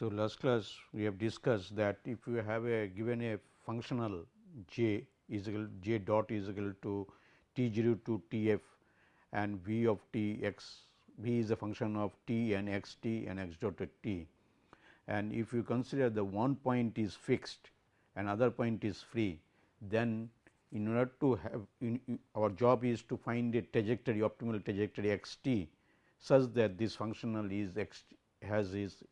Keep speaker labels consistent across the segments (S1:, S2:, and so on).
S1: So, last class we have discussed that if you have a given a functional j is equal j dot is equal to t 0 to t f and v of t x v is a function of t and x t and x dot t. And if you consider the one point is fixed and other point is free, then in order to have in our job is to find a trajectory optimal trajectory x t such that this functional is x has is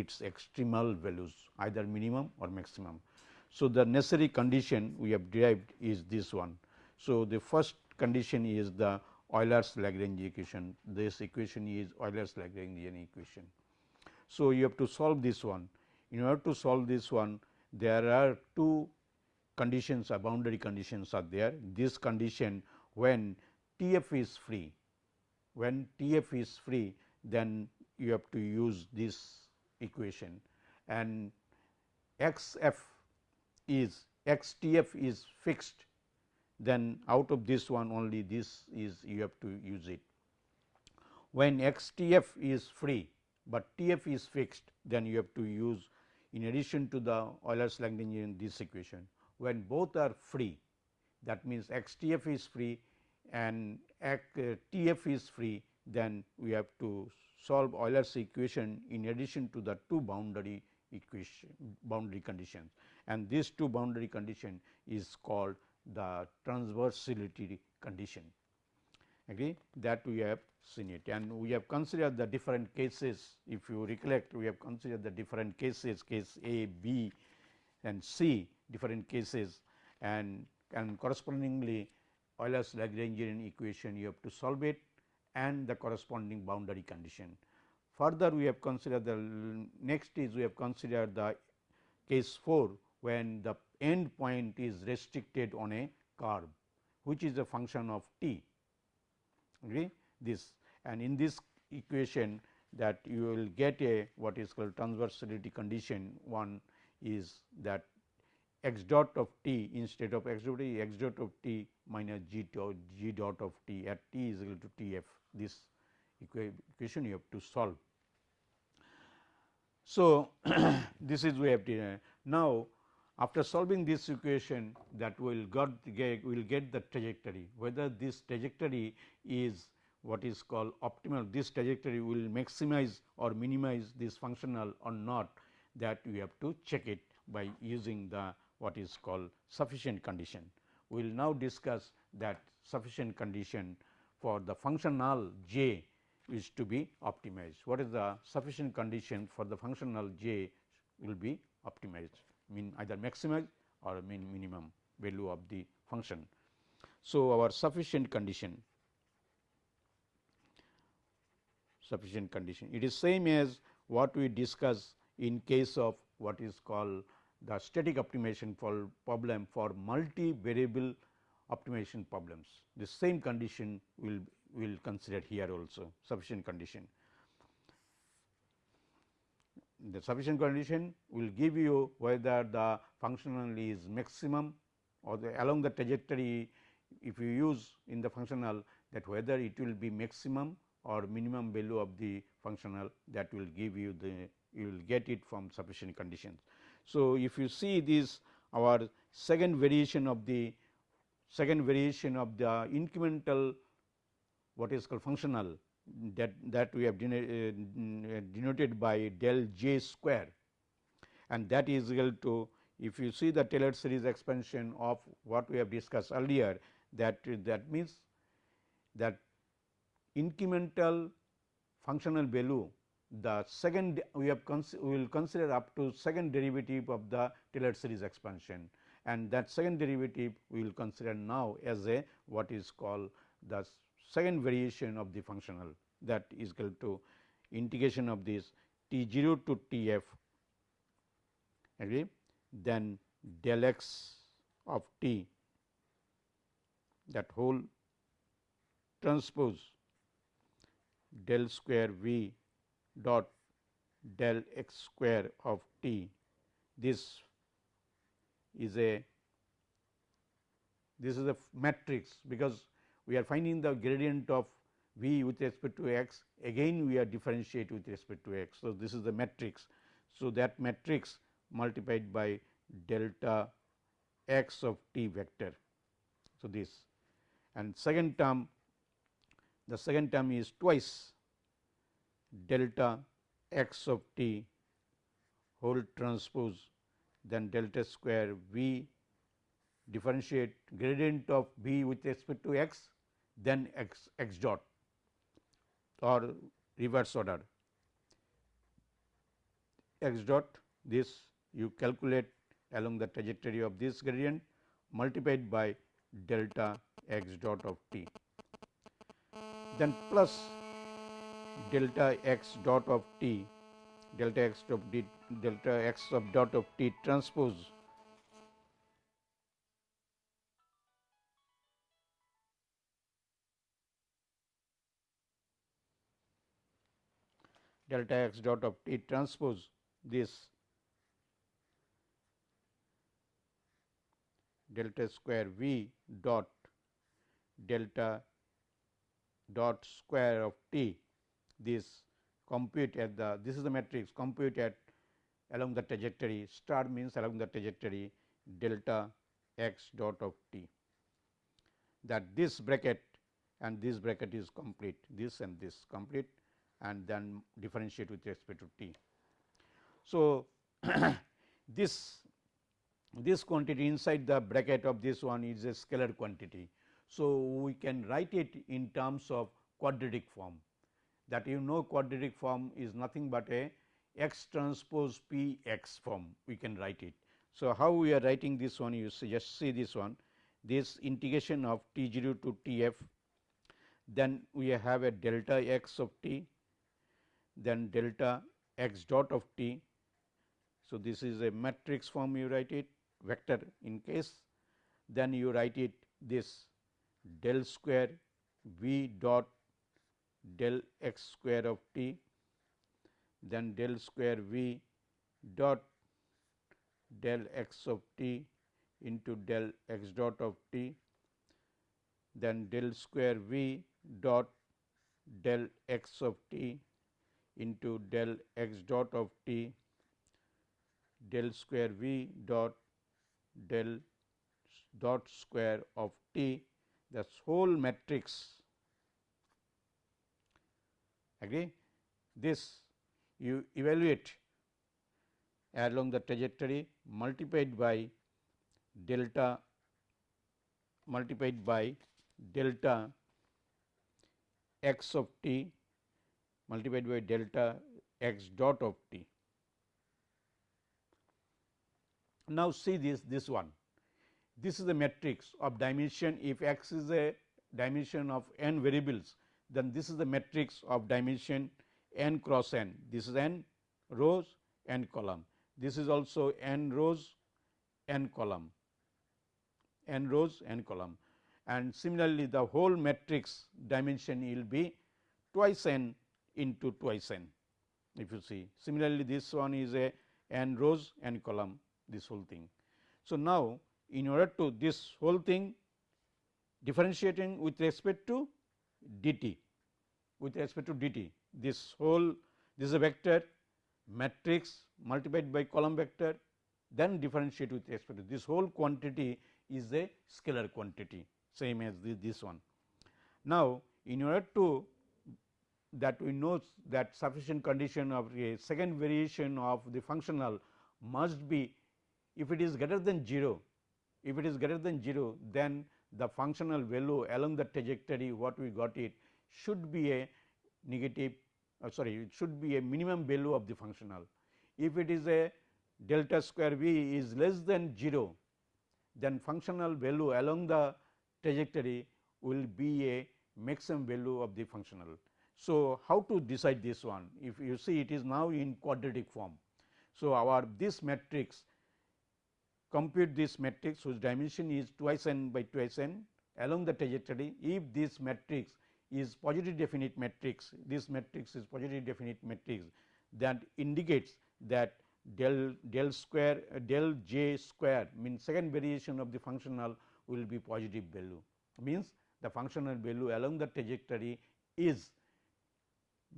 S1: its extremal values either minimum or maximum. So, the necessary condition we have derived is this one. So, the first condition is the Euler's Lagrange equation, this equation is Euler's Lagrangian equation. So, you have to solve this one. In order to solve this one, there are two conditions or boundary conditions are there. This condition when T f is free, when T f is free, then you have to use this equation and x f is x t f is fixed then out of this one only this is you have to use it. When x t f is free, but t f is fixed then you have to use in addition to the Euler's Lagrangian this equation. When both are free that means x t f is free and t f is free then we have to solve Euler's equation in addition to the two boundary equation boundary conditions. And these two boundary condition is called the transversality condition. Agree that we have seen it. And we have considered the different cases. If you recollect we have considered the different cases case A, B and C different cases. And and correspondingly Euler's Lagrangian equation you have to solve it and the corresponding boundary condition. Further we have considered the next is we have considered the case 4 when the end point is restricted on a curve which is a function of t agree this and in this equation that you will get a what is called transversality condition one is that x dot of t instead of x dot x dot of t minus g dot g dot of t at t is equal to t f this equation you have to solve. So, this is we have to now after solving this equation that will got get will get the trajectory whether this trajectory is what is called optimal this trajectory will maximize or minimize this functional or not that we have to check it by using the what is called sufficient condition. We will now discuss that sufficient condition for the functional j is to be optimized. What is the sufficient condition for the functional j will be optimized mean either maximize or mean minimum value of the function. So, our sufficient condition sufficient condition it is same as what we discuss in case of what is called the static optimization for problem for multivariable optimization problems. The same condition will will consider here also sufficient condition. The sufficient condition will give you whether the functional is maximum or the along the trajectory if you use in the functional that whether it will be maximum or minimum value of the functional that will give you the you will get it from sufficient conditions. So, if you see this our second variation of the second variation of the incremental what is called functional that that we have uh, denoted by del j square. And that is equal to if you see the Taylor series expansion of what we have discussed earlier that that means that incremental functional value the second we have we will consider up to second derivative of the Taylor series expansion. And that second derivative we will consider now as a what is called the second variation of the functional. That is equal to integration of this t 0 to t f agree? Then del x of t that whole transpose del square v dot del x square of t this is a this is a matrix because we are finding the gradient of v with respect to x again we are differentiate with respect to x. So, this is the matrix. So, that matrix multiplied by delta x of t vector. So, this and second term the second term is twice delta x of t whole transpose then delta square v differentiate gradient of v with respect to x then x x dot or reverse order x dot this you calculate along the trajectory of this gradient multiplied by delta x dot of t. Then plus delta x dot of t delta x of d delta x of dot of t transpose. Delta x dot of t transpose this. Delta square v dot delta dot square of t this compute at the this is the matrix compute at along the trajectory star means along the trajectory delta x dot of t that this bracket and this bracket is complete this and this complete and then differentiate with respect to t. So, this this quantity inside the bracket of this one is a scalar quantity. So, we can write it in terms of quadratic form that you know quadratic form is nothing but a x transpose p x form we can write it. So, how we are writing this one you see just see this one this integration of t 0 to t f then we have a delta x of t then delta x dot of t. So, this is a matrix form you write it vector in case then you write it this del square v dot del x square of t then del square v dot del x of t into del x dot of t then del square v dot del x of t into del x dot of t del square v dot del dot square of t. This whole matrix agree? This you evaluate along the trajectory multiplied by delta multiplied by delta x of t multiplied by delta x dot of t. Now, see this this one. This is the matrix of dimension. If x is a dimension of n variables then this is the matrix of dimension n cross n this is n rows n column this is also n rows n column n rows n column and similarly the whole matrix dimension will be twice n into twice n if you see. Similarly, this one is a n rows n column this whole thing. So, now in order to this whole thing differentiating with respect to dt with respect to dt this whole this is a vector matrix multiplied by column vector then differentiate with respect to this whole quantity is a scalar quantity same as this, this one. Now, in order to that we know that sufficient condition of a second variation of the functional must be if it is greater than 0, if it is greater than 0 then the functional value along the trajectory what we got it should be a negative uh, sorry it should be a minimum value of the functional. If it is a delta square v is less than 0 then functional value along the trajectory will be a maximum value of the functional. So, how to decide this one? If you see it is now in quadratic form. So, our this matrix compute this matrix whose dimension is twice n by twice n along the trajectory. If this matrix is positive definite matrix, this matrix is positive definite matrix that indicates that del del square uh, del j square means second variation of the functional will be positive value means the functional value along the trajectory is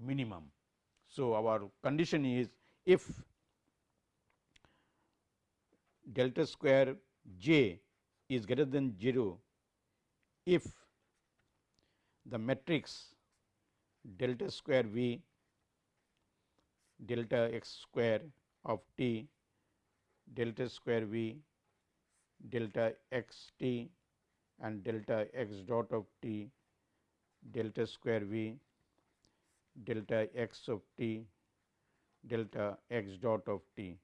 S1: minimum. So, our condition is if delta square j is greater than 0 if the matrix delta square v delta x square of t delta square v delta x t and delta x dot of t delta square v delta x of t delta x dot of t.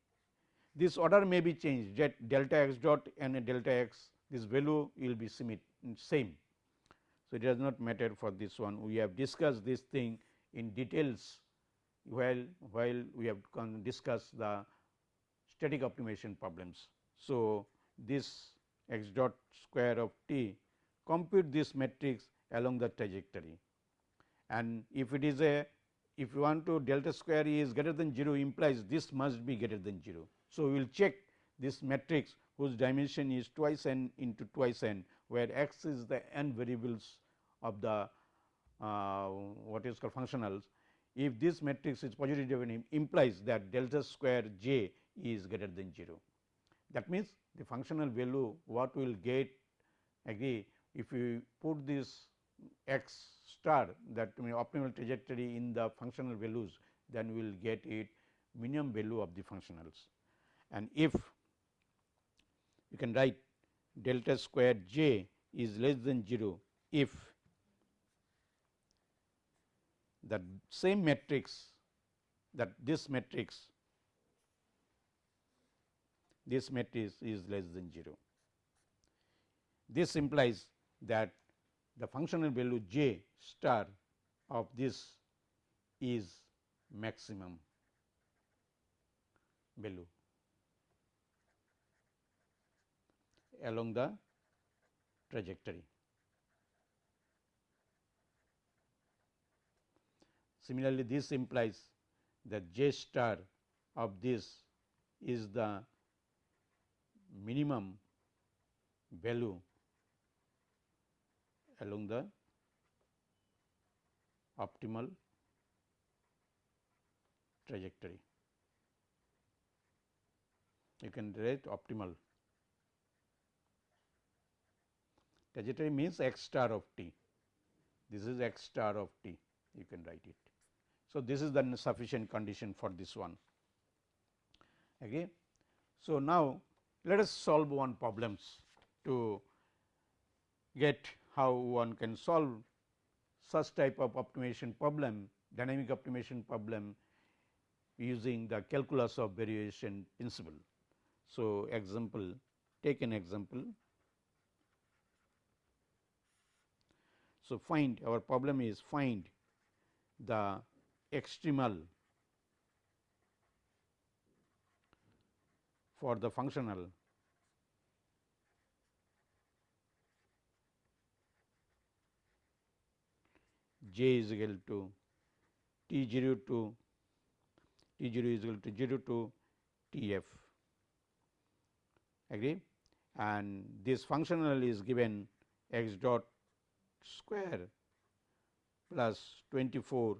S1: This order may be changed that delta x dot and delta x this value will be same. So, it does not matter for this one we have discussed this thing in details while while we have discussed the static optimization problems. So, this x dot square of t compute this matrix along the trajectory and if it is a if you want to delta square is greater than 0 implies this must be greater than 0. So, we will check this matrix whose dimension is twice n into twice n where x is the n variables of the uh, what is called functionals. If this matrix is positive implies that delta square j is greater than 0. That means, the functional value what we will get agree if we put this x star that mean optimal trajectory in the functional values then we will get it minimum value of the functionals. And if you can write delta square j is less than 0 if the same matrix that this matrix this matrix is less than 0. This implies that the functional value j star of this is maximum value along the trajectory. Similarly, this implies that j star of this is the minimum value along the optimal trajectory. You can write optimal trajectory means x star of t. This is x star of t, you can write it. So, this is the sufficient condition for this one. Okay. So, now let us solve one problems to get how one can solve such type of optimization problem, dynamic optimization problem using the calculus of variation principle. So, example take an example. So, find our problem is find the extremal for the functional. J is equal to t 0 to t 0 is equal to 0 to t f. Agree? And this functional is given x dot square plus 24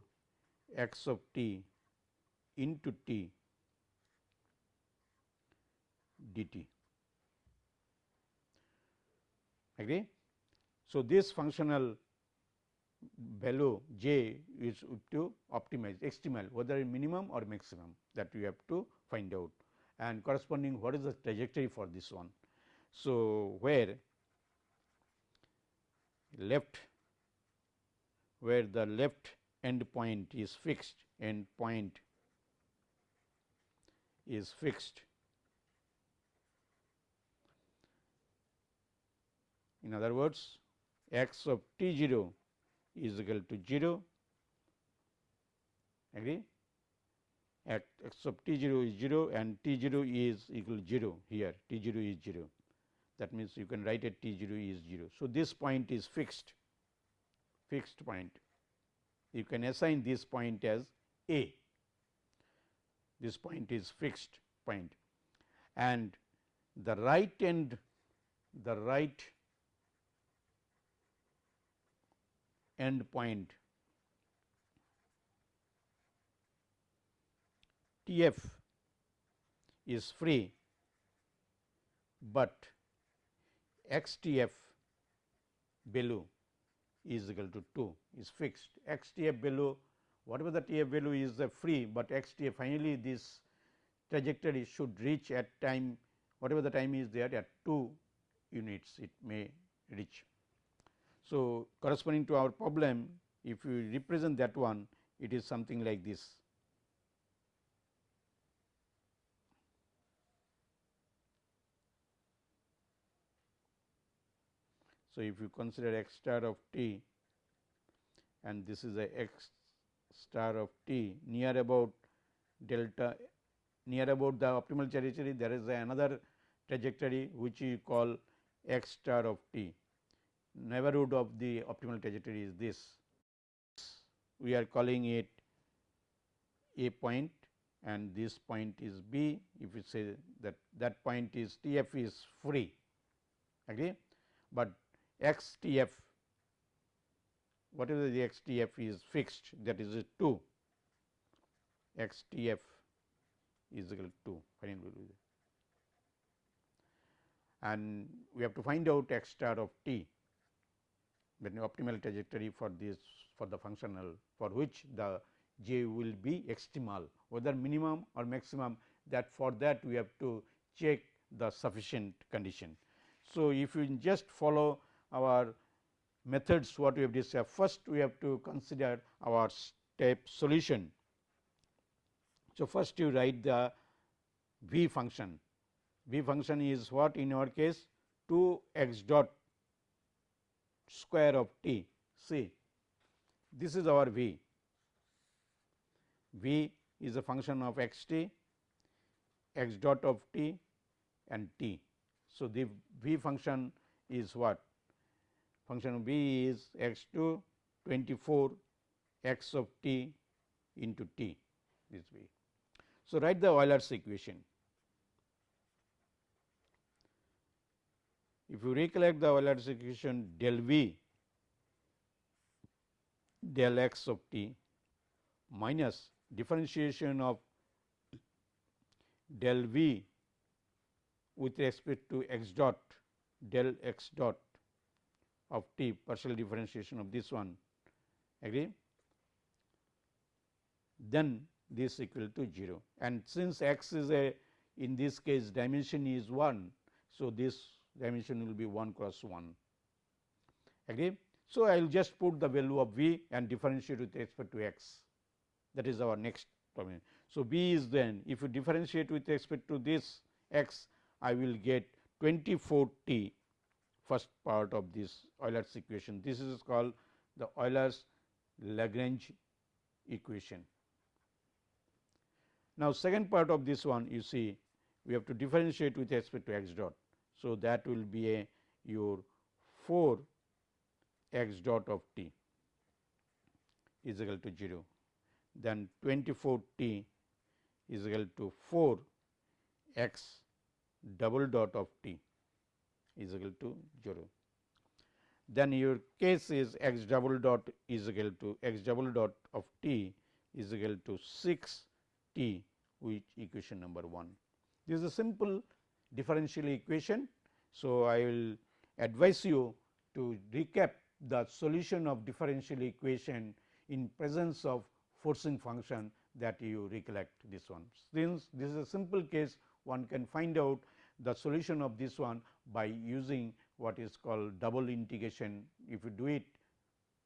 S1: x of t into t dt agree. So, this functional value j is to optimize extremal whether minimum or maximum that we have to find out and corresponding what is the trajectory for this one. So, where left where the left end point is fixed end point is fixed. In other words x of t 0 is equal to 0 agree? At x of t 0 is 0 and t 0 is equal to 0 here. T 0 is 0 that means you can write it t 0 is 0. So, this point is fixed fixed point. You can assign this point as a. This point is fixed point. And the right end the right end point T f is free but x t f value is equal to 2 is fixed x t f value whatever the t f value is the free, but x t f finally this trajectory should reach at time whatever the time is there at 2 units it may reach. So, corresponding to our problem if you represent that one it is something like this. So, if you consider x star of t and this is a x star of t near about delta near about the optimal trajectory there is another trajectory which you call x star of t. Neighborhood of the optimal trajectory is this. We are calling it a point and this point is b. If you say that that point is t f is free. Agree? But x t f whatever the x t f is fixed that is 2 x t f is equal to 2 and we have to find out x star of t the optimal trajectory for this for the functional for which the j will be extremal whether minimum or maximum. That for that we have to check the sufficient condition. So, if you just follow our methods what we have discussed. First we have to consider our step solution. So, first you write the v function, v function is what in our case 2 x dot square of t see this is our v, v is a function of x t, x dot of t and t. So, the v function is what function of b is x 2 24 x of t into t this way. So, write the Euler's equation. If you recollect the Euler's equation del v del x of t minus differentiation of del v with respect to x dot del x dot of t partial differentiation of this one agree then this equal to 0 and since x is a in this case dimension is 1. So, this dimension will be 1 cross 1 agree. So, I will just put the value of v and differentiate with respect to x that is our next problem. So, v is then if you differentiate with respect to this x I will get 24 t first part of this Euler's equation. This is called the Euler's Lagrange equation. Now, second part of this one you see we have to differentiate with respect to x dot. So, that will be a your 4 x dot of t is equal to 0, then 24 t is equal to 4 x double dot of t is equal to 0. Then your case is x double dot is equal to x double dot of t is equal to 6 t which equation number 1. This is a simple differential equation. So, I will advise you to recap the solution of differential equation in presence of forcing function that you recollect this one. Since this is a simple case one can find out the solution of this one by using what is called double integration. If you do it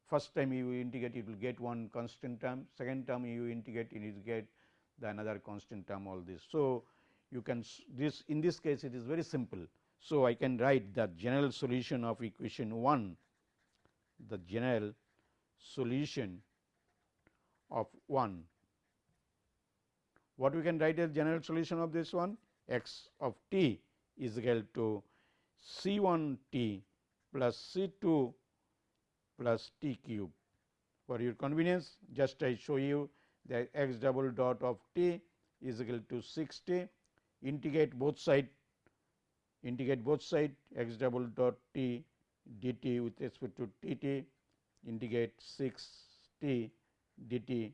S1: first time you integrate it will get one constant term, second term you integrate it will get the another constant term all this. So, you can this in this case it is very simple. So, I can write the general solution of equation 1 the general solution of 1. What we can write as general solution of this one? x of t is equal to C 1 t plus C 2 plus t cube. For your convenience just I show you that x double dot of t is equal to 6 t integrate both side integrate both side x double dot t dt with respect to t t integrate 6 t dt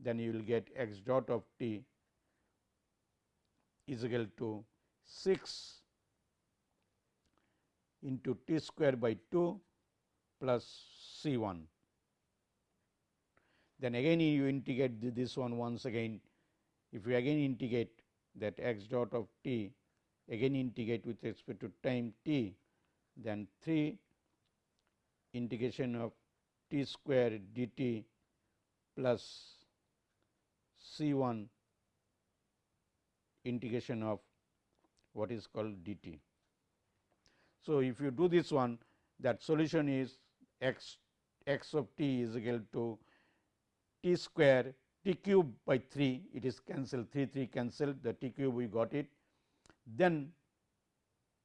S1: then you will get x dot of t is equal to 6 into t square by 2 plus C 1. Then again you integrate this one once again, if you again integrate that x dot of t again integrate with respect to time t, then 3 integration of t square dt plus C 1 integration of what is called dt. So, if you do this one that solution is x x of t is equal to t square t cube by 3 it is cancelled 3 3 cancelled the t cube we got it. Then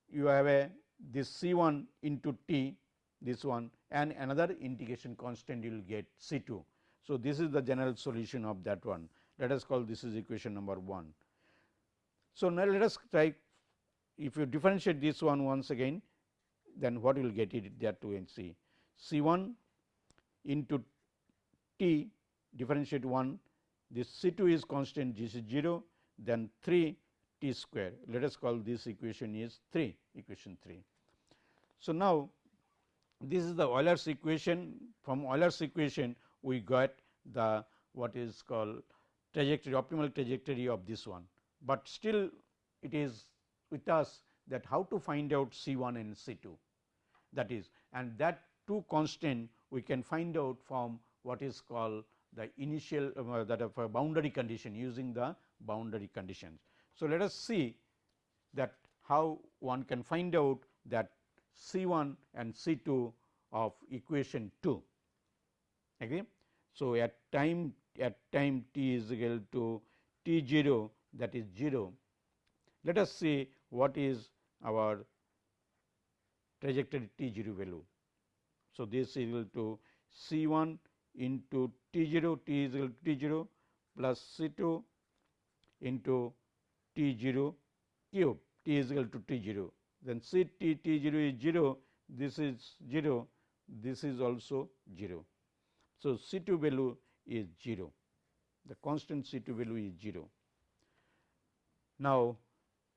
S1: you have a this C 1 into t this one and another integration constant you will get C 2. So, this is the general solution of that one let us call this is equation number 1. So, now let us try if you differentiate this one once again then what you will get it there to and see C 1 into t differentiate 1 this C 2 is constant this is 0 then 3 t square. Let us call this equation is 3 equation 3. So, now this is the Euler's equation. From Euler's equation we got the what is called trajectory optimal trajectory of this one, but still it is with us that how to find out C 1 and C 2 that is and that two constant we can find out from what is called the initial uh, that of boundary condition using the boundary conditions. So, let us see that how one can find out that C 1 and C 2 of equation 2. Okay. So, at time at time t is equal to t 0 that is 0. Let us see what is our trajectory t 0 value. So, this is equal to C 1 into t 0 t is equal to t 0 plus C 2 into t 0 cube t is equal to t 0 then C t t 0 is 0 this is 0 this is also 0. So, C 2 value is 0 the constant C 2 value is 0. Now,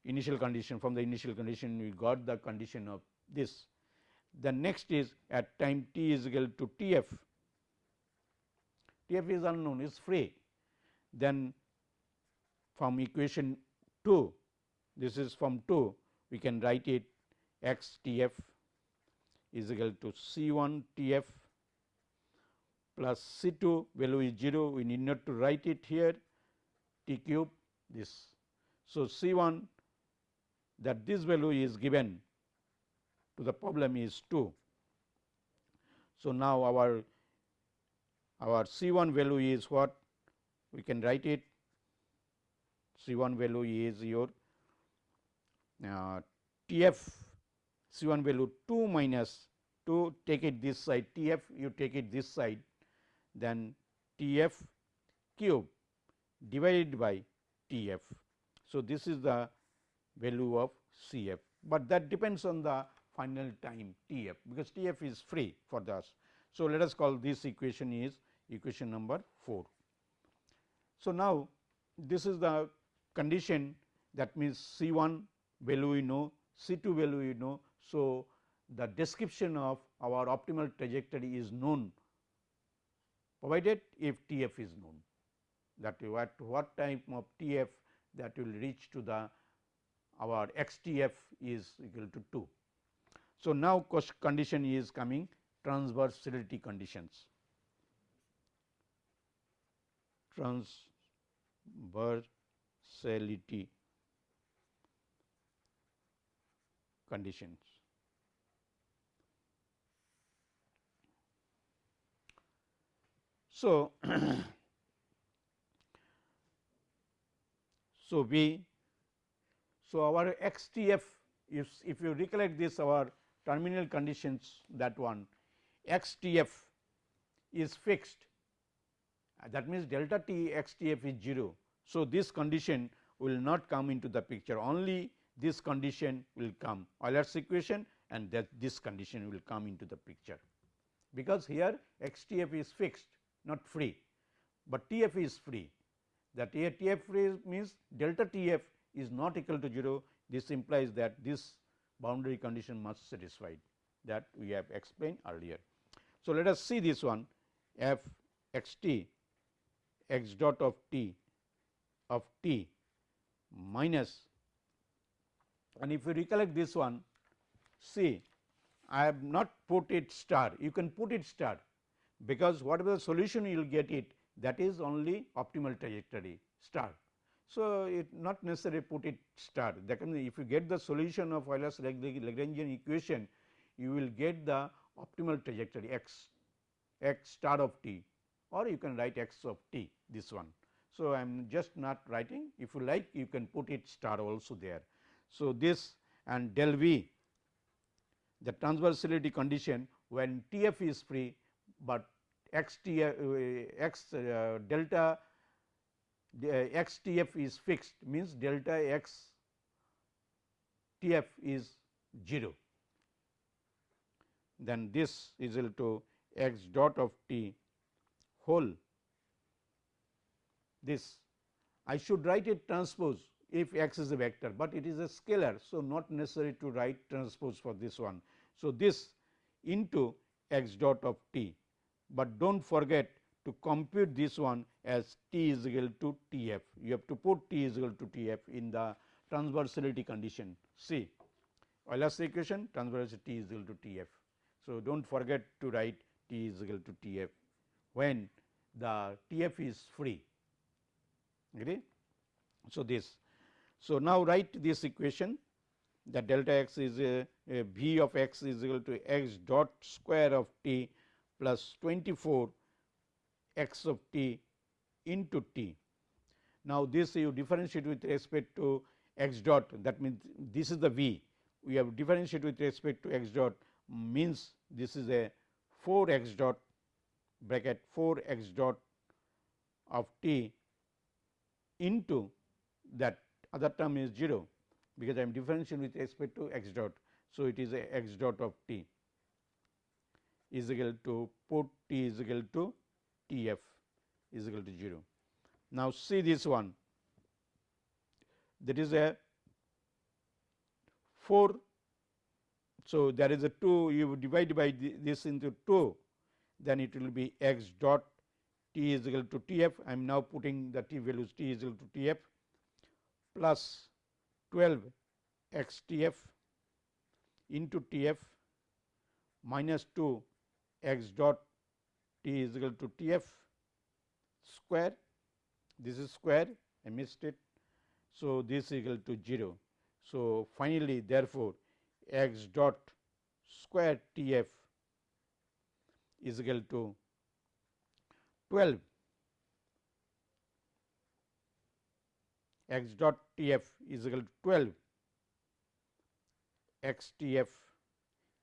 S1: initial condition from the initial condition we got the condition of this. The next is at time t is equal to T f, T f is unknown is free. Then from equation 2 this is from 2 we can write it x T f is equal to C 1 T f plus C 2 value is 0 we need not to write it here T cube this. So, C 1 that this value is given to the problem is 2. So, now our our C 1 value is what we can write it C 1 value is your uh, T f C 1 value 2 minus 2 take it this side T f you take it this side then T f cube divided by T f. So, this is the value of C f, but that depends on the final time T f because T f is free for us. So, let us call this equation is equation number 4. So, now this is the condition that means C 1 value we know, C 2 value we know. So, the description of our optimal trajectory is known provided if T f is known that at what time of T f that will reach to the our x T f is equal to 2. So, now condition is coming transversality conditions. Transversality conditions. So, so we so our x T f if, if you recollect this our terminal conditions that one x T f is fixed. Uh, that means delta T x T f is 0. So, this condition will not come into the picture. Only this condition will come. Euler's equation and that this condition will come into the picture. Because here x T f is fixed not free, but T f is free. That T f free means delta T f is not equal to 0 this implies that this boundary condition must satisfied that we have explained earlier. So, let us see this one f x t x dot of t of t minus and if you recollect this one see I have not put it star you can put it star because whatever solution you will get it that is only optimal trajectory star. So, it not necessary put it star that can if you get the solution of Euler's Lagrangian equation you will get the optimal trajectory x x star of t or you can write x of t this one. So, I am just not writing if you like you can put it star also there. So, this and del v the transversality condition when T f is free, but x T uh, x uh, delta Uh, x T f is fixed means delta x T f is 0 then this is equal to x dot of t whole this I should write it transpose if x is a vector, but it is a scalar. So, not necessary to write transpose for this one. So, this into x dot of t, but do not forget to compute this one as t is equal to T f. You have to put t is equal to T f in the transversality condition. See Euler's equation transversality t is equal to T f. So, do not forget to write t is equal to T f when the T f is free. Agree? So, this. So, now write this equation that delta x is a, a v of x is equal to x dot square of t plus 24 x of t into t. Now, this you differentiate with respect to x dot that means, this is the v we have differentiate with respect to x dot means this is a 4 x dot bracket 4 x dot of t into that other term is 0 because I am differentiating with respect to x dot. So, it is a x dot of t is equal to put t is equal to T f is equal to 0. Now, see this one that is a 4. So, there is a 2 you divide by this into 2 then it will be x dot t is equal to T f I am now putting the t values t is equal to T f plus 12 x T f into T f minus 2 x dot t is equal to T f square this is square I missed it. So, this is equal to 0. So, finally, therefore, x dot square T f is equal to 12 x dot T f is equal to 12 x T f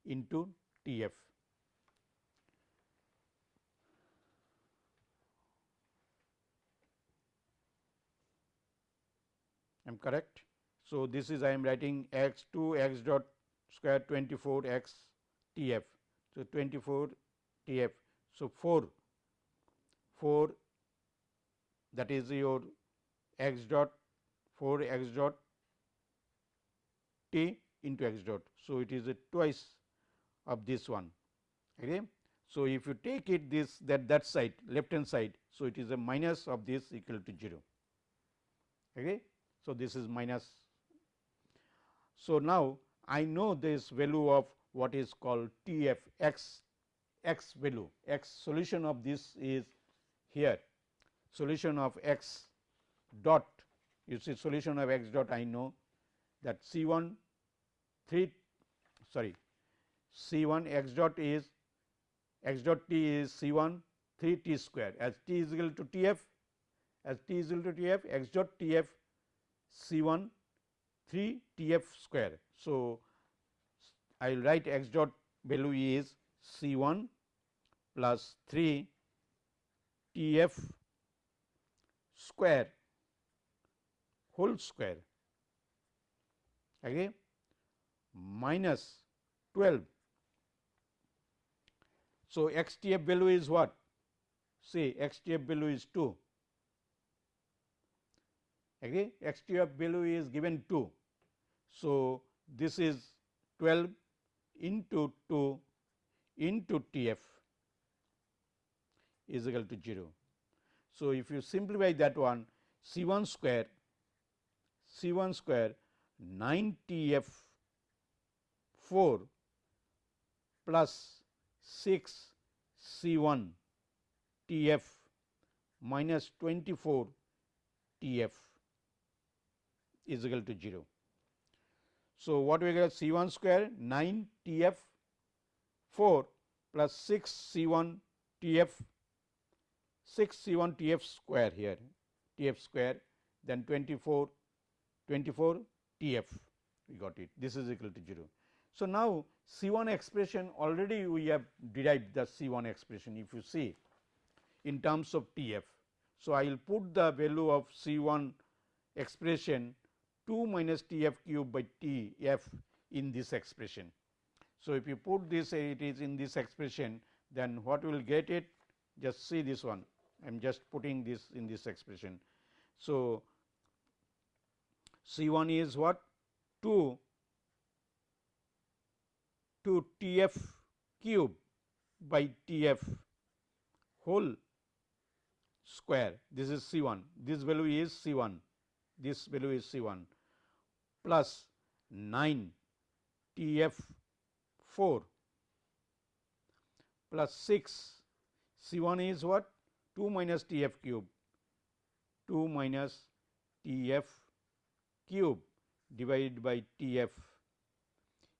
S1: into T f. am correct. So, this is I am writing x 2 x dot square 24 x T f. So, 24 T f. So, 4 4 that is your x dot 4 x dot t into x dot. So, it is a twice of this one. Okay. So, if you take it this that that side left hand side. So, it is a minus of this equal to 0. Okay. So, this is minus. So, now I know this value of what is called T f x x value. X solution of this is here. Solution of x dot you see solution of x dot I know that C 1 3 sorry C 1 x dot is x dot t is C 1 3 t square. As t is equal to T f as t is equal to T f x dot T f C 1 3 T f square. So, I will write x dot value is C 1 plus 3 T f square whole square okay, minus 12. So, x T f value is what? Say x T f value is 2 okay, of value is given 2. So, this is 12 into 2 into T f is equal to 0. So, if you simplify that one C 1 square C 1 square 9 T f 4 plus 6 C 1 T f minus 24 T f is equal to 0. So, what we get C 1 square 9 T f 4 plus 6 C 1 T f 6 C 1 T f square here T f square then 24 24 T f we got it this is equal to 0. So, now C 1 expression already we have derived the C 1 expression if you see in terms of T f. So, I will put the value of C 1 expression 2 minus T f cube by T f in this expression. So, if you put this uh, it is in this expression then what will get it? Just see this one. I am just putting this in this expression. So, C 1 is what? 2 to T f cube by T f whole square. This is C 1 this value is C 1 this value is C 1 plus 9 T f 4 plus 6 C 1 is what? 2 minus T f cube. 2 minus T f cube divided by T f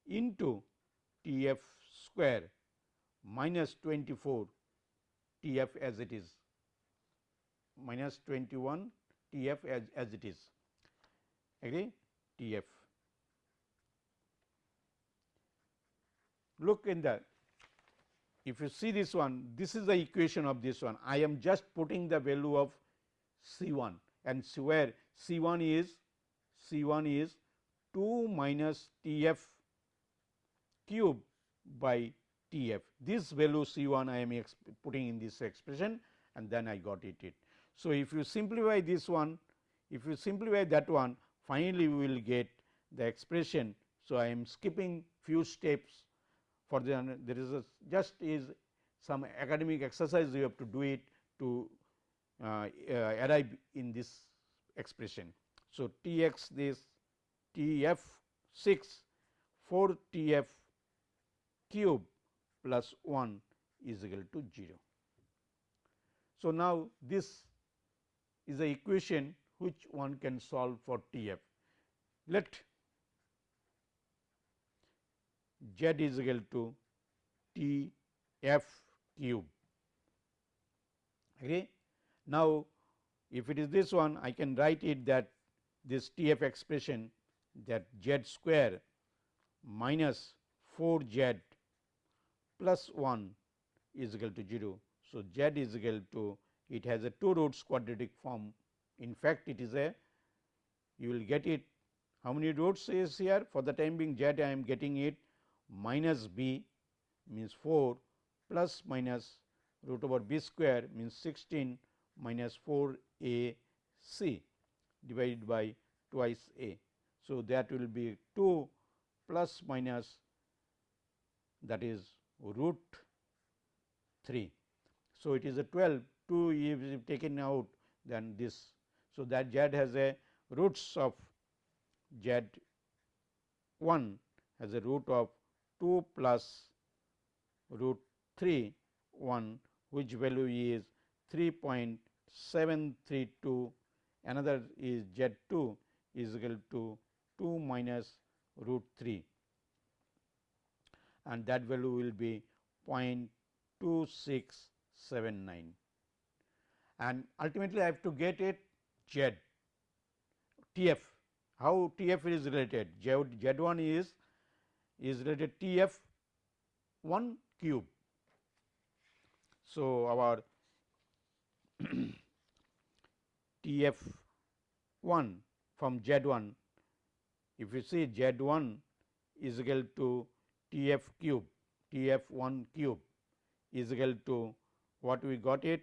S1: into T f square minus 24 T f as it is. Minus 21 T f as, as it is. Agree T f. Look in the if you see this one this is the equation of this one I am just putting the value of C 1 and where C 1 is C 1 is 2 minus T f cube by T f. This value C 1 I am putting in this expression and then I got it. it. So, if you simplify this one, if you simplify that one finally, we will get the expression. So, I am skipping few steps for the there is a just is some academic exercise you have to do it to uh, uh, arrive in this expression. So, T x this T f 6 4 T f cube plus 1 is equal to 0. So, now this is the equation which one can solve for T f. Let z is equal to T f cube. Agree? Now, if it is this one I can write it that this T f expression that z square minus 4 z plus 1 is equal to 0. So, z is equal to it has a 2 roots quadratic form. In fact, it is a you will get it how many roots is here for the time being z I am getting it minus b means 4 plus minus root over b square means 16 minus 4 a c divided by twice a. So, that will be 2 plus minus that is root 3. So, it is a 12 2 is taken out then this. So, that z has a roots of z 1 has a root of 2 plus root 3 1 which value is 3.732 another is z 2 is equal to 2 minus root 3 and that value will be 0.2679 and ultimately I have to get it z T f. How T f is related? Z, z 1 is is related T f 1 cube. So, our T f 1 from Z 1 if you see Z 1 is equal to T f cube T f 1 cube is equal to what we got it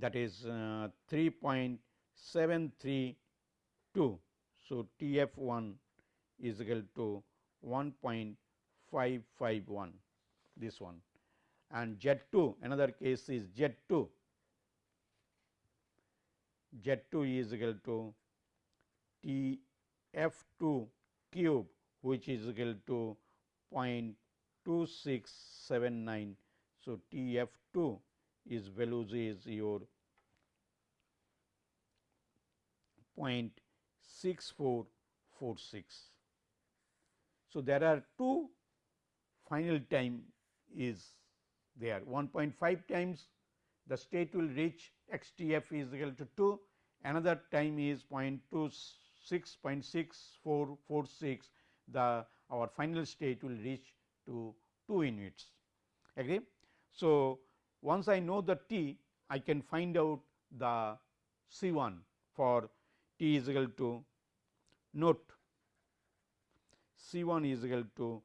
S1: that is uh, 3.732. So, T f 1 is equal to 1.551 this one and Z 2 another case is Z 2 Z 2 is equal to T f 2 cube which is equal to 0.2679. So, T f 2 is values is your 0.6446. So, there are two final time is there 1.5 times the state will reach x t f is equal to 2 another time is 0.26 0.6446 the our final state will reach to 2 units agree. So, once I know the t I can find out the C 1 for t is equal to note C 1 is equal to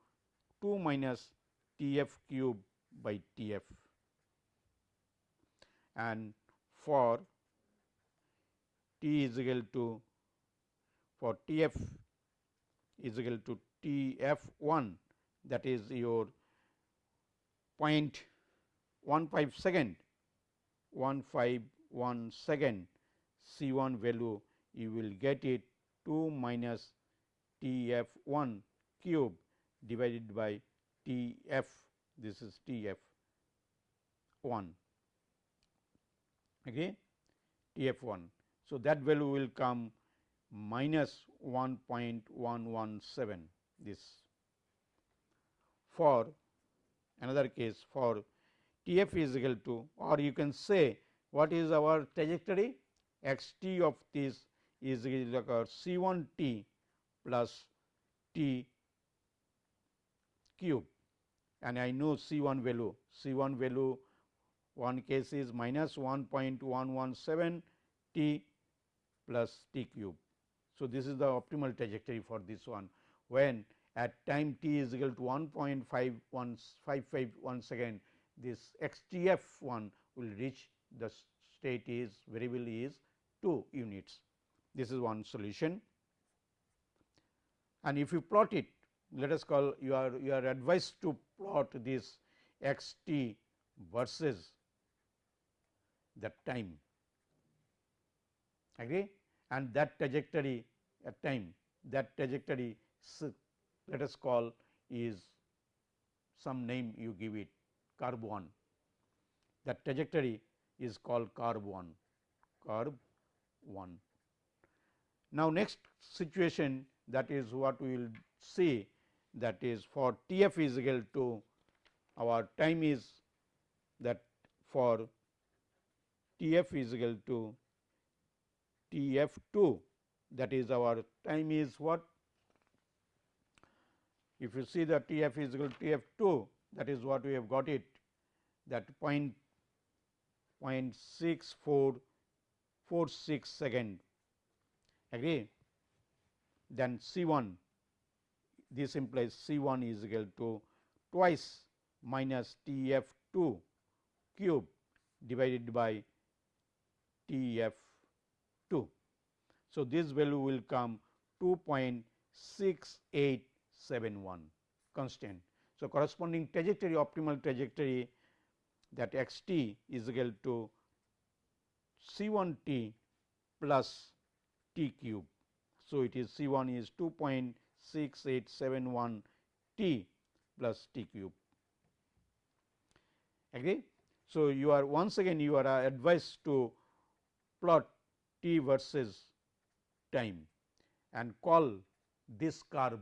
S1: 2 minus T f cube by T f. And for T is equal to for T f is equal to T f 1 that is your 0.15 second. 151 second. C 1 value you will get it 2 minus T f 1 cube divided by T f. This is T f 1 okay? T f 1. So, that value will come minus 1.117 this for another case for T f is equal to or you can say what is our trajectory? X t of this is equal to C 1 t plus t cube. And I know C 1 value. C 1 value one case is minus 1.117 t plus t cube. So, this is the optimal trajectory for this one. When at time t is equal to 1.51551 second this x t f 1 will reach the state is variable is 2 units. This is one solution. And if you plot it let us call you are you are advised to plot this x t versus that time. Agree? And that trajectory at time that trajectory let us call is some name you give it curve 1 that trajectory is called curve 1 curve 1. Now, next situation that is what we will see that is for T f is equal to our time is that for T f is equal to T f 2 that is our time is what? If you see the T f is equal to T f 2 that is what we have got it that point point 6446 second agree then C 1 this implies C 1 is equal to twice minus T f 2 cube divided by T f 2. So, this value will come 2.6871 constant. So, corresponding trajectory optimal trajectory that x t is equal to C 1 t plus t cube. So, it is C 1 is 2.6871 t plus t cube agree. So, you are once again you are advised to plot t versus time and call this curve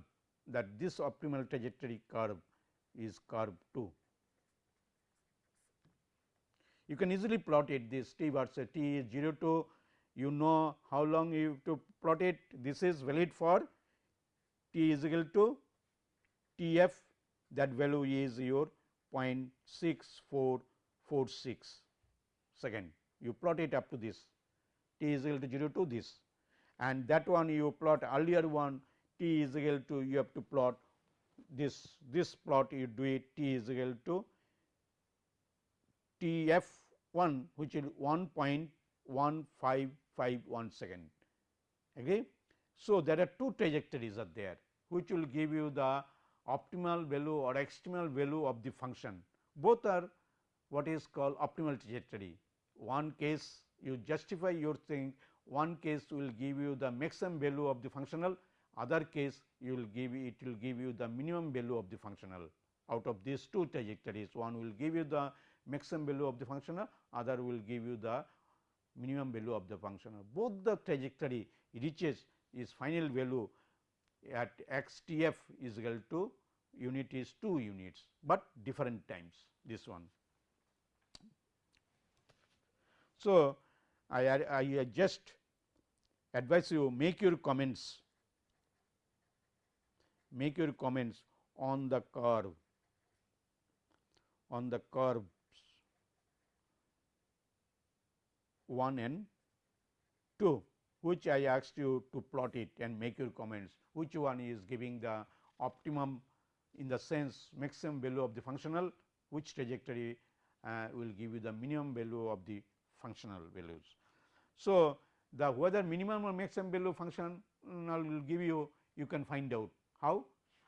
S1: that this optimal trajectory curve is curve 2. You can easily plot it this t versus t is 0 to you know how long you to plot it. This is valid for t is equal to t f that value is your 0.6446 second you plot it up to this t is equal to 0 to this. And that one you plot earlier one t is equal to you have to plot this this plot you do it t is equal to t f 1 which is 1.1551 second agree. So, there are two trajectories are there which will give you the optimal value or extremal value of the function. Both are what is called optimal trajectory. One case you justify your thing, one case will give you the maximum value of the functional, other case you will give it will give you the minimum value of the functional. Out of these two trajectories, one will give you the maximum value of the functional, other will give you the minimum value of the functional. Both the trajectory reaches its final value at x t f is equal to unit is 2 units, but different times this one. So, I, I, I just advise you make your comments make your comments on the curve on the curves 1 and 2 which I asked you to plot it and make your comments which one is giving the optimum in the sense maximum value of the functional which trajectory uh, will give you the minimum value of the functional values. So, the whether minimum or maximum value function will give you you can find out how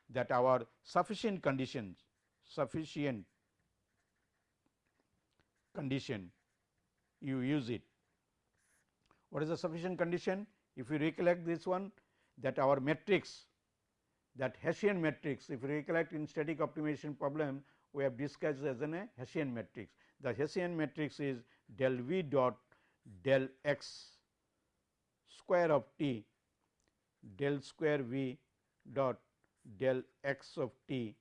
S1: that our sufficient conditions sufficient condition you use it. What is the sufficient condition? If you recollect this one that our matrix that Hessian matrix if you recollect in static optimization problem we have discussed as an a Hessian matrix. The Hessian matrix is del v dot del x square of t del square v dot del x of t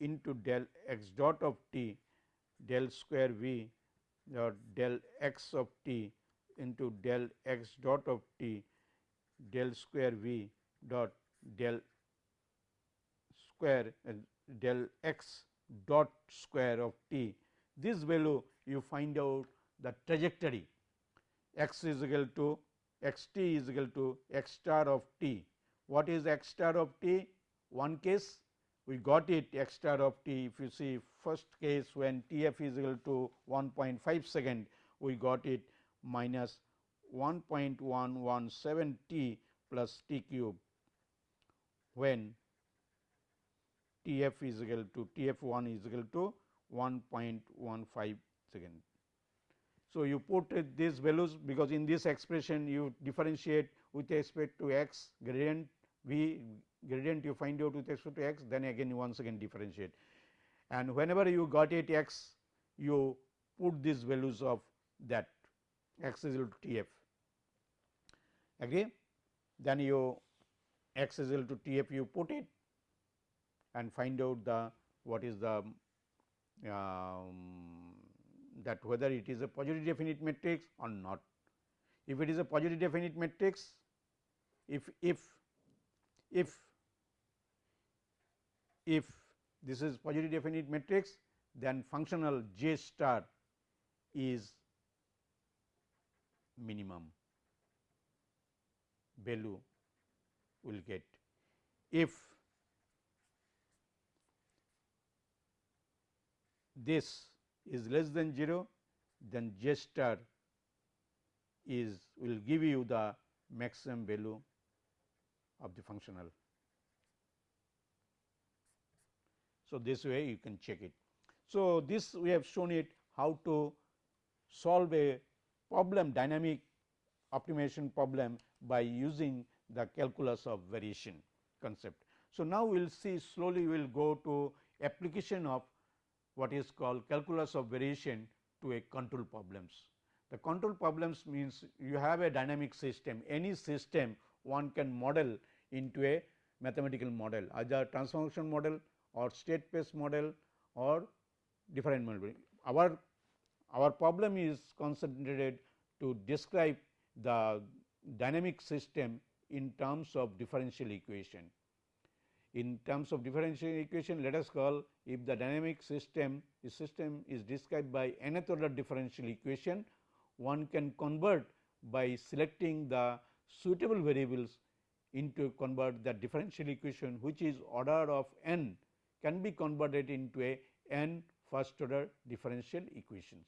S1: into del x dot of t del square v dot del x of t into del x dot of t del square v dot del square uh, del x dot square of t. This value you find out the trajectory x is equal to x t is equal to x star of t. What is x star of t? One case we got it x star of t if you see first case when t f is equal to 1.5 second we got it minus 1.117 t plus t cube when t f is equal to t f 1 is equal to 1.15 second. So, you put these values because in this expression you differentiate with respect to x gradient v gradient you find out with respect to x then again you once again differentiate. And whenever you got it x you put these values of that x is equal to t f. Agree then you x is equal to t f you put it and find out the what is the um, that whether it is a positive definite matrix or not. If it is a positive definite matrix, if if if if this is positive definite matrix, then functional j star is minimum value will get. If this is less than 0, then j star is will give you the maximum value of the functional. So, this way you can check it. So, this we have shown it how to solve a problem dynamic optimization problem by using the calculus of variation concept. So, now we will see slowly we will go to application of what is called calculus of variation to a control problems. The control problems means you have a dynamic system, any system one can model into a mathematical model either transformation model or state space model or different model. Our, our problem is concentrated to describe the dynamic system in terms of differential equation in terms of differential equation let us call if the dynamic system is system is described by nth order differential equation one can convert by selecting the suitable variables into convert the differential equation which is order of n can be converted into a n first order differential equations.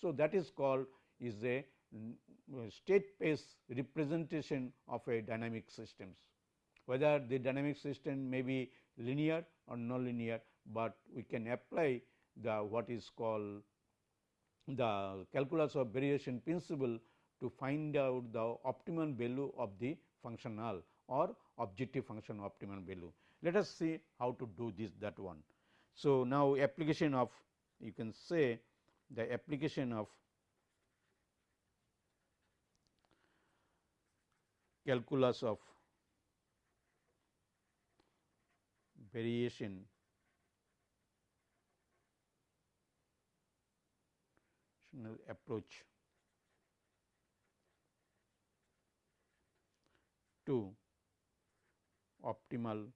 S1: So, that is called is a uh, state space representation of a dynamic systems. whether the dynamic system may be linear or nonlinear, but we can apply the what is called the calculus of variation principle to find out the optimum value of the functional or objective function optimum value. Let us see how to do this that one. So, now application of you can say the application of calculus of variation approach to optimal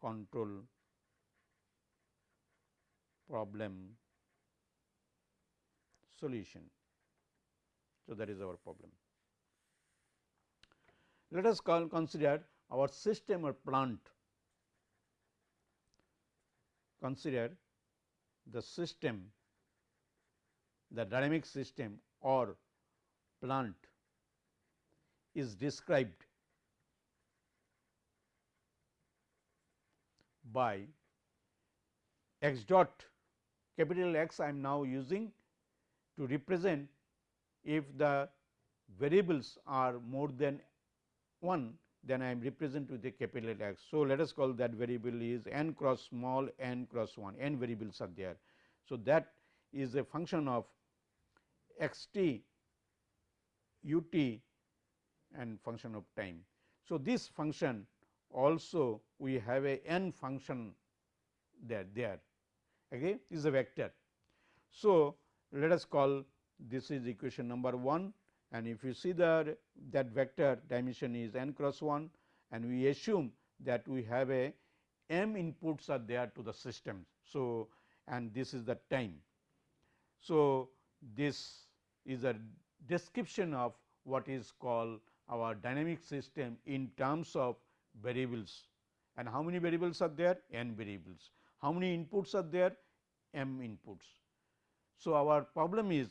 S1: control problem solution. So, that is our problem. Let us call consider our system or plant, consider the system, the dynamic system or plant is described by x dot capital X I am now using to represent if the variables are more than 1 then I am represent with a capital X. So, let us call that variable is n cross small n cross 1 n variables are there. So, that is a function of x t u t and function of time. So, this function also we have a n function there there okay is a vector. So, let us call this is equation number 1 and if you see the that vector dimension is n cross 1 and we assume that we have a m inputs are there to the system. So, and this is the time. So, this is a description of what is called our dynamic system in terms of variables and how many variables are there n variables. How many inputs are there m inputs. So, our problem is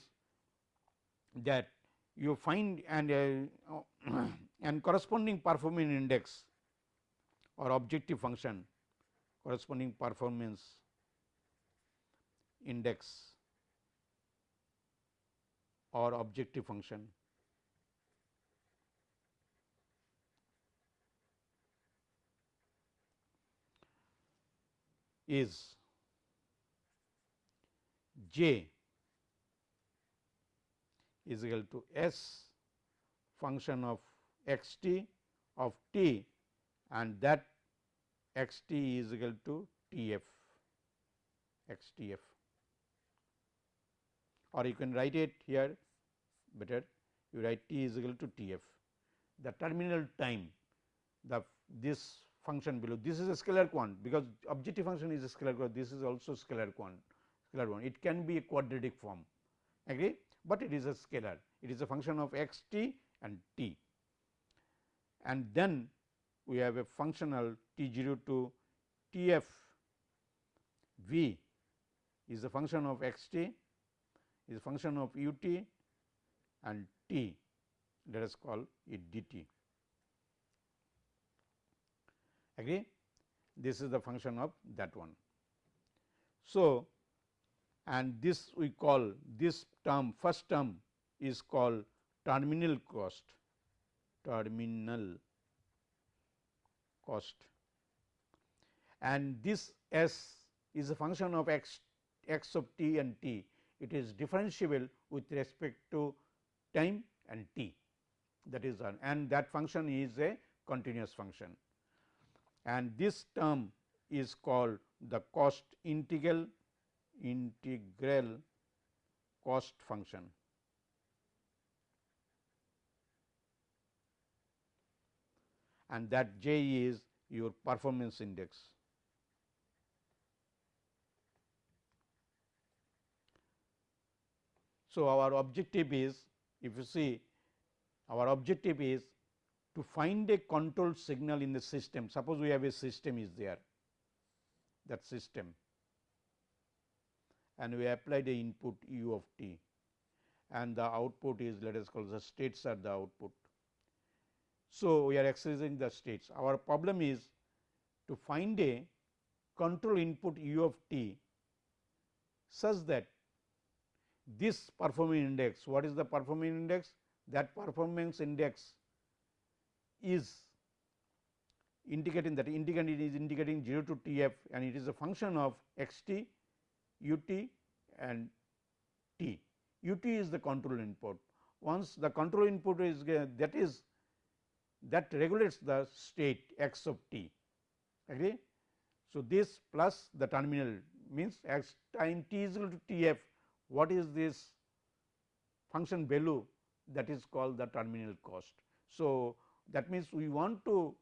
S1: that you find and uh, and corresponding performance index or objective function corresponding performance index or objective function is j is equal to s function of x t of t and that x t is equal to t f x t f or you can write it here better you write t is equal to t f. The terminal time the this function below. This is a scalar quant because objective function is a scalar quant. This is also scalar quant scalar one. It can be a quadratic form. Agree? But it is a scalar. It is a function of x t and t. And then we have a functional t 0 to t f v is a function of x t is a function of u t and t. Let us call it d t agree? This is the function of that one. So, and this we call this term first term is called terminal cost terminal cost. And this s is a function of x x of t and t. It is differentiable with respect to time and t. That is and that function is a continuous function and this term is called the cost integral integral cost function. and that j is your performance index. So, our objective is if you see our objective is to find a control signal in the system suppose we have a system is there that system and we apply the input u of t and the output is let us call the states are the output So, we are exercising the states. Our problem is to find a control input u of t such that this performing index, what is the performing index? That performance index is indicating that indicating is indicating 0 to T f and it is a function of x t, u t and t. u t is the control input. Once the control input is uh, that is that regulates the state x of t agree. So, this plus the terminal means x time t is equal to T f what is this function value that is called the terminal cost. So, that means we want to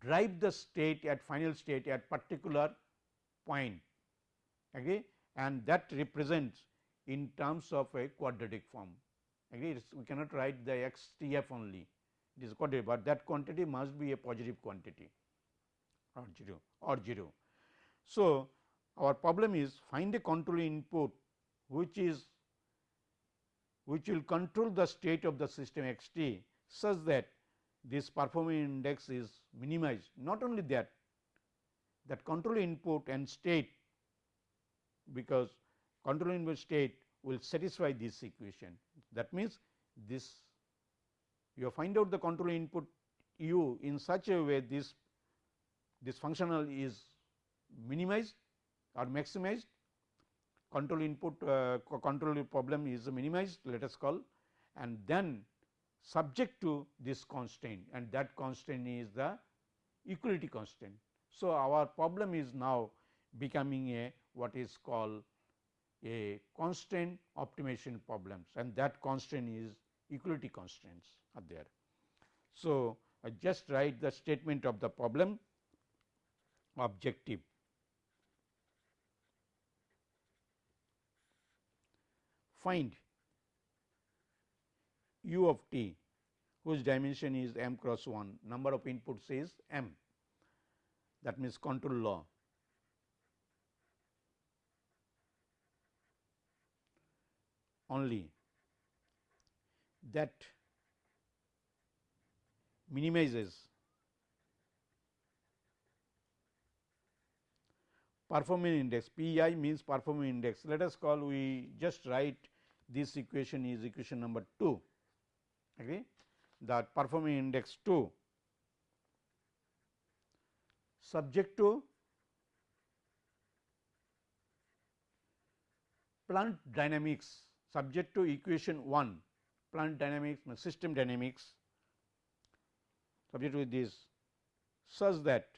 S1: drive the state at final state at particular point agree and that represents in terms of a quadratic form agree we cannot write the x t f only. It is quadratic, but that quantity must be a positive quantity or 0 or 0. So, our problem is find a control input which is which will control the state of the system x t such that this performing index is minimized. Not only that, that control input and state because control input state will satisfy this equation. That means, this you find out the control input u in such a way this this functional is minimized or maximized control input uh, control problem is minimized let us call and then subject to this constraint and that constraint is the equality constraint. So, our problem is now becoming a what is called a constraint optimization problems and that constraint is equality constraints are there. So, I just write the statement of the problem objective find u of t whose dimension is m cross 1 number of inputs is m. That means control law. Only that minimizes performance index. P i means performance index. Let us call we just write this equation is equation number 2 agree? That performing index 2 subject to plant dynamics. Subject to equation 1 plant dynamics system dynamics. Subject to this. Such that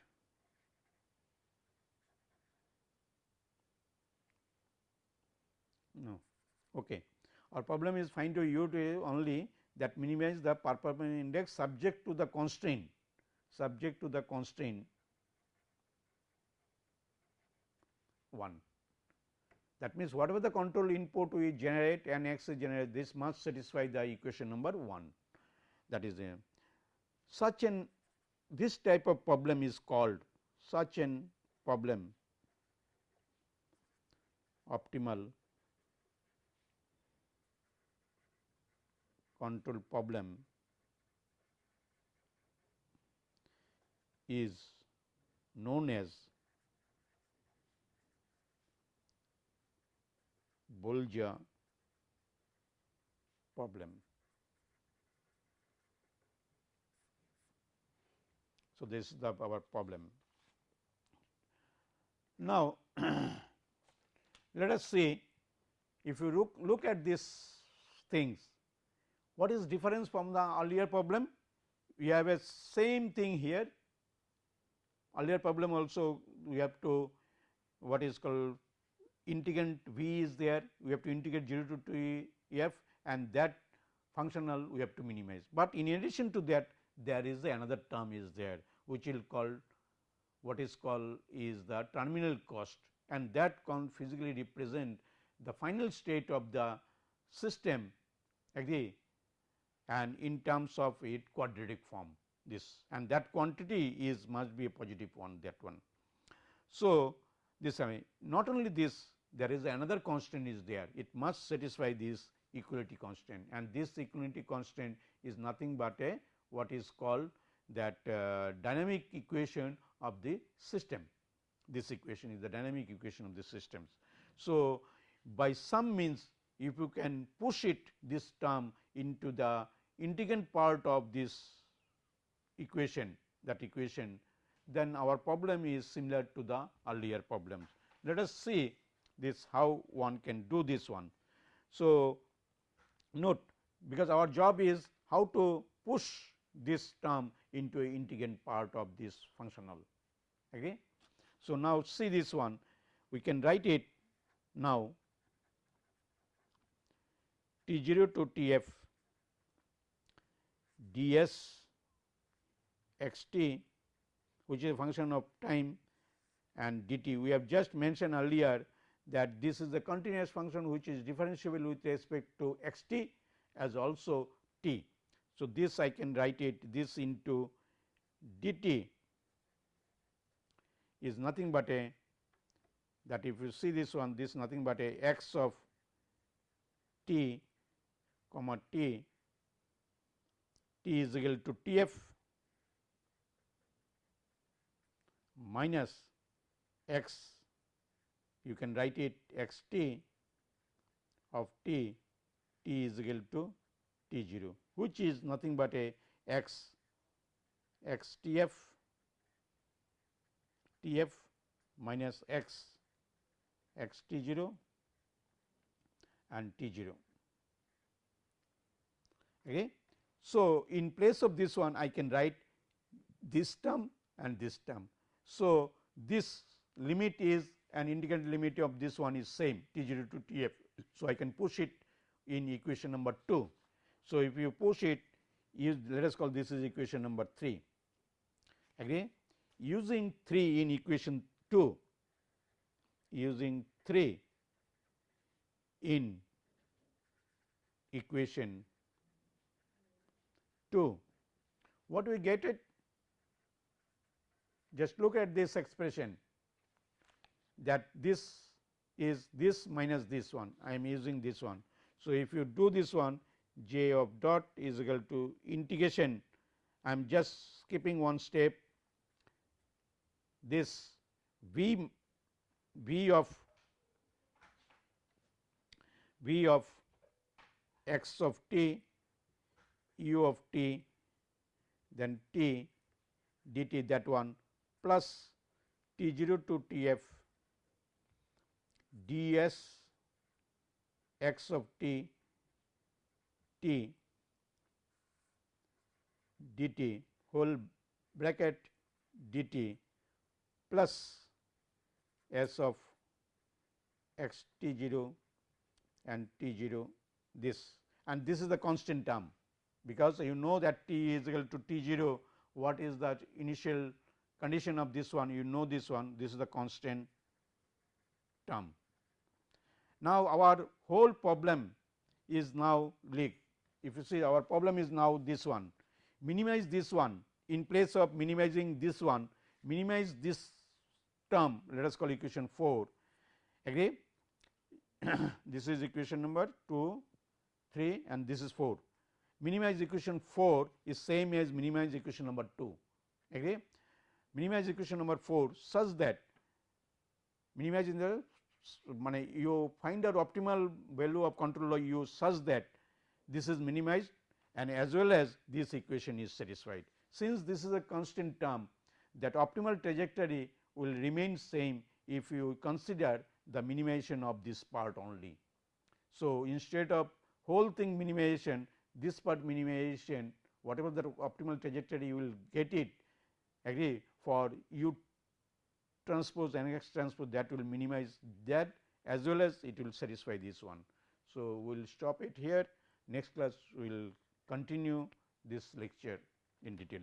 S1: no. Okay. Our problem is find to u to only that minimize the performance index subject to the constraint subject to the constraint 1. That means, whatever the control input we generate and x generate this must satisfy the equation number 1 that is a such an this type of problem is called such an problem optimal control problem is known as Bolza problem. So, this is the our problem. Now, let us see if you look, look at these things what is difference from the earlier problem? We have a same thing here. Earlier problem also we have to what is called integrand v is there, we have to integrate 0 to t f and that functional we have to minimize. But in addition to that there is another term is there which will call what is called is the terminal cost and that can physically represent the final state of the system agree and in terms of it quadratic form this and that quantity is must be a positive one that one. So, this I mean not only this there is another constant is there it must satisfy this equality constant and this equality constant is nothing but a what is called that uh, dynamic equation of the system. This equation is the dynamic equation of the systems. So, by some means if you can push it this term into the integrand part of this equation that equation then our problem is similar to the earlier problems. Let us see this how one can do this one. So, note because our job is how to push this term into a integrand part of this functional. Okay. So, now see this one we can write it now T 0 to T f d s x t which is a function of time and d t. We have just mentioned earlier that this is the continuous function which is differentiable with respect to x t as also t. So, this I can write it this into d t is nothing but a that if you see this one this nothing but a x of t comma t t is equal to T f minus x you can write it x t of t t is equal to t 0 which is nothing but a x x t f t f minus x x t 0 and t 0. Okay. So, in place of this one I can write this term and this term. So, this limit is an integrand limit of this one is same T 0 to T f. So, I can push it in equation number 2. So, if you push it let us call this is equation number 3 agree using 3 in equation 2 using 3 in equation 2. What we get it? Just look at this expression that this is this minus this one I am using this one. So, if you do this one j of dot is equal to integration I am just skipping one step this v v of v of x of t u of t then t dt that one plus t 0 to t f ds x of t t dt whole bracket dt plus s of x t 0 and t 0 this. And this is the constant term because you know that t is equal to t 0 what is the initial condition of this one? You know this one this is the constant term. Now, our whole problem is now leak. If you see our problem is now this one. Minimize this one. In place of minimizing this one minimize this term. Let us call equation 4 agree? This is equation number 2 3 and this is 4 minimize equation 4 is same as minimize equation number 2 agree minimize equation number 4 such that minimize in the you find out optimal value of control of u such that this is minimized and as well as this equation is satisfied. Since this is a constant term that optimal trajectory will remain same if you consider the minimization of this part only. So, instead of whole thing minimization this part minimization whatever the optimal trajectory you will get it agree for u transpose and x transpose that will minimize that as well as it will satisfy this one. So, we will stop it here next class we will continue this lecture in detail.